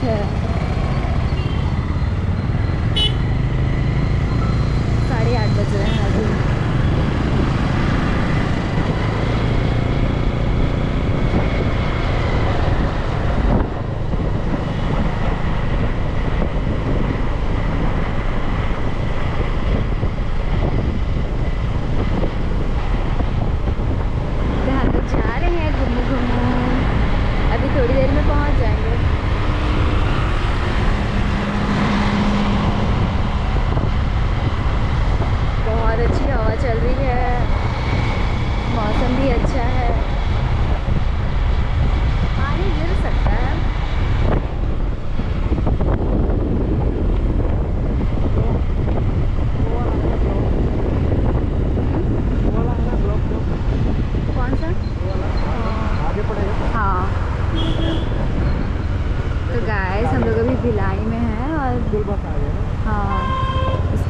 对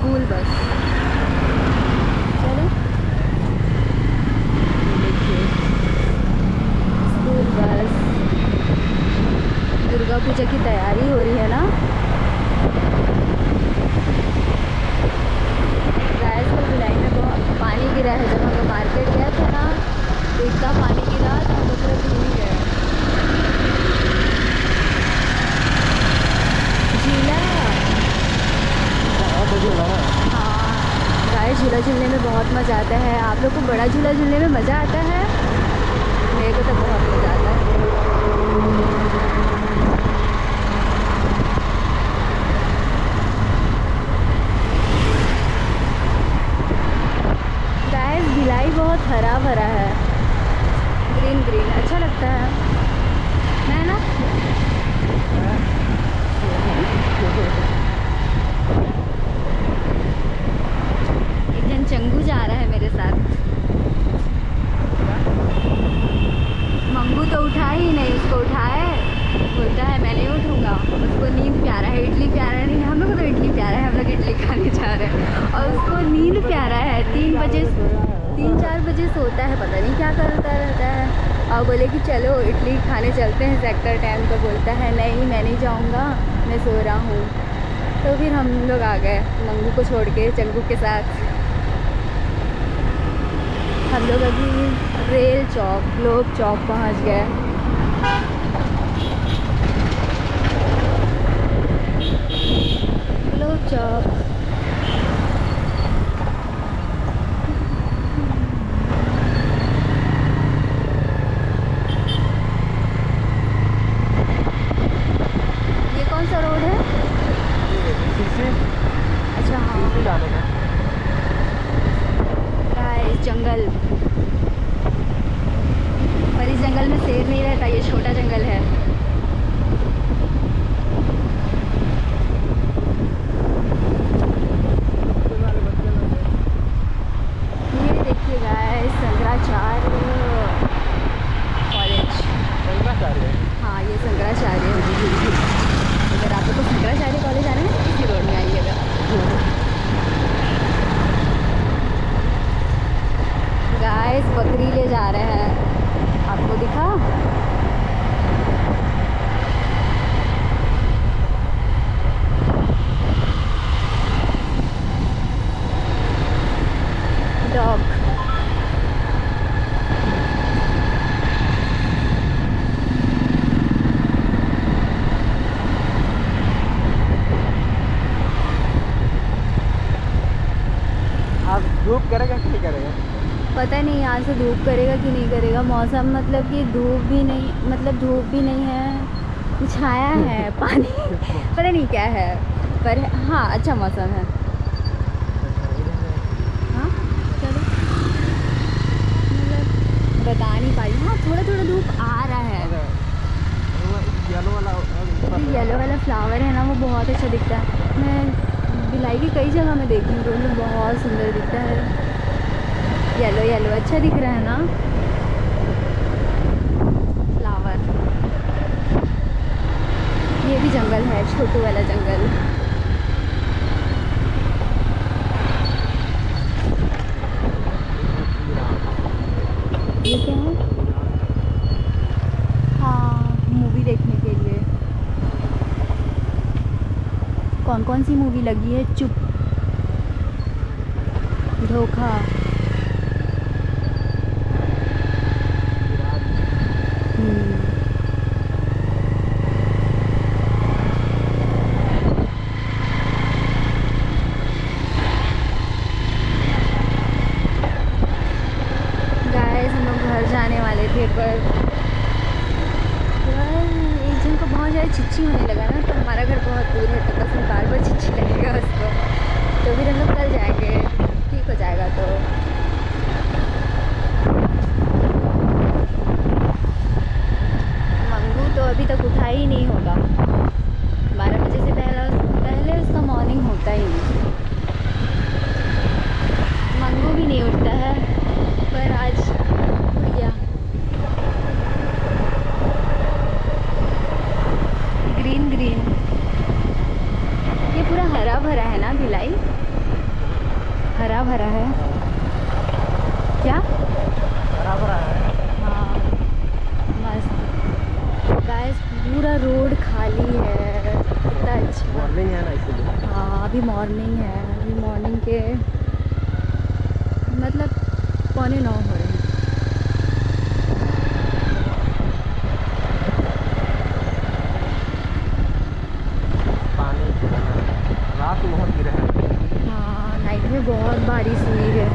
हाँ school bus चलो ये देखिए स्कूल बस दुर्गा पूजा की तैयारी हो रही है ना गाइस को भिलाई में बहुत पानी गिरा है जब हम लोग मार्केट गए थे ना तो इतना पानी गिरा तो हम लोग पूरा भूल ही गए झीला बहुत बढ़िया लगा हाँ गाय झूला झूलने में बहुत मज़ा आता है। आप लोग को बड़ा झूला झूलने में मज़ा आता है? मेरे को तो बहुत मज़ा आता है। भिलाई बहुत हरा भरा है। ग्रीन ग्रीन अच्छा लगता है। है ना एक जन चंगू जा रहा है मेरे साथ मंगू तो उठा ही नहीं उसको उठाए बोलता है मैं नहीं उठूँगा उसको नींद प्यारा है इडली प्यारा नहीं हम लोग को तो इडली प्यारा है हम लोग इडली खाने जा रहे हैं और उसको नींद प्यारा है तीन चार बजे सोता है, पता नहीं क्या करता रहता है। और बोले कि चलो, इडली खाने चलते हैं सेक्टर टाइम तो बोलता है, नहीं, मैं नहीं जाऊँगा, मैं सो रहा हूँ। तो फिर हम लोग आ गए, मंगू को छोड़ के, चंगू के साथ। हम लोग अभी रेल चौक ग्लोब चौक पहुँच गए। चौक ये कौन सा रोड है शीशी अच्छा हाँ शीशी जाने का गाइस जंगल पर इस जंगल में शेर नहीं रहता ये छोटा जंगल है ये देखिए गाइस शंकराचार्य कॉलेज शंकराचार्य हाँ ये शंकराचार्य अगर आप लोग को शंकराचार्य कॉलेज आना है तो इसी रोड में आइएगा। गाइस बकरी ले जा रहे हैं। आपको दिखा डॉग आप धूप करेगा कि नहीं करेगा पता नहीं यहाँ से धूप करेगा कि नहीं करेगा। मौसम मतलब कि धूप भी नहीं मतलब धूप भी नहीं है छाया है पानी। पता नहीं क्या है पर हाँ अच्छा मौसम है। हाँ? चलो। मतलब बता नहीं पाई हाँ। थोड़ा थोड़ा धूप आ रहा है। येलो वाला येलो वाला फ्लावर है ना वो बहुत अच्छा दिखता है। मैं बिलाई की कई जगह में देखी हूँ तो बहुत सुंदर दिखता है। येलो येलो अच्छा दिख रहा है ना? फ्लावर ये भी जंगल है, छोटू वाला जंगल। हाँ? मूवी देखने के लिए। कौन कौन सी मूवी लगी है? चुप। धोखा हम्म, गाइस हम लोग घर जाने वाले थे पर यार एक जन को बहुत ज़्यादा चिच्ची होने लगा ना तो हमारा घर बहुत दूर है तो बस में बार बार चिच्ची लगेगा उसको तो फिर हम लोग कल जाएँगे ठीक हो जाएगा तो मंगू तो अभी तक उठा ही नहीं होगा बारह बजे से पहले पहले उसका मॉर्निंग होता ही नहीं मंगू भी नहीं उठता है पर आज उठ गया ग्रीन ग्रीन ये पूरा हरा भरा है ना भिलाई हरा भरा है। क्या? हरा भरा है। हाँ मस्त। गाइस पूरा रोड खाली है। कितना अच्छा। मॉर्निंग है ना इसलिए। हाँ अभी मॉर्निंग है। अभी मॉर्निंग के मतलब पौने नौ हो रहे हैं पानी गिरा है। रात में बहुत गिरा है हाँ नाइट में बहुत बारिश हुई है।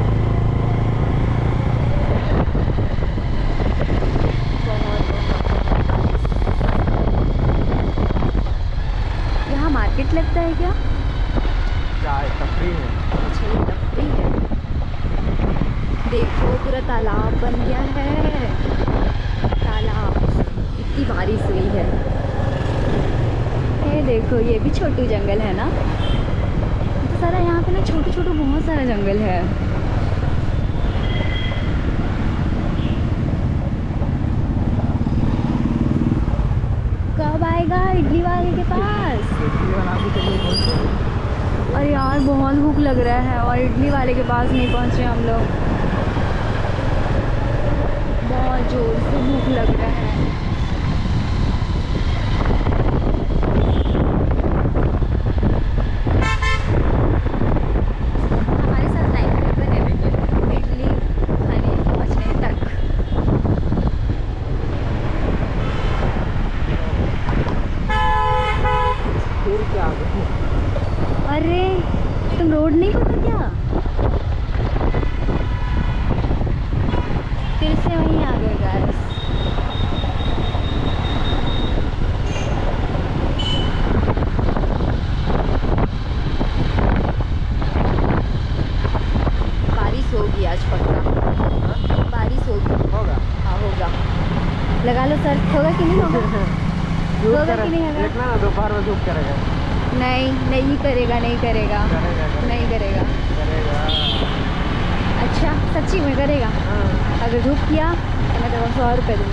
यहाँ मार्केट लगता है क्या? चाय तफरी है? अच्छा ये तफरी है। देखो पूरा तालाब बन गया है। तालाब इतनी बारिश हुई है। ये देखो ये भी छोटू जंगल है ना? सारा यहाँ पे ना छोटे छोटे बहुत सारा जंगल है। कब आएगा इडली वाले के पास? अरे यार, बहुत भूख लग रहा है और इडली वाले के पास नहीं पहुँचे हम लोग। बहुत ज़ोर से भूख लग रहा है हमारे साथ लाइन में बने रहिए इडली खाने पहुँचने तक फिर क्या अरे तुम रोड नहीं पता क्या फिर से वहीं आ गए गाइस बारिश होगी आज पक्का बारिश होगी होगा हाँ होगा लगा लो सर। होगा कि नहीं होगा? होगा कि नहीं होगा? देखना ना दोपहर में धूप करेगा। नहीं नहीं करेगा नहीं करेगा। नहीं करेगा। करेगा। अच्छा सच्ची में करेगा? हाँ। अगर धूप किया तो मैं तो सौ रुपये दूँगी।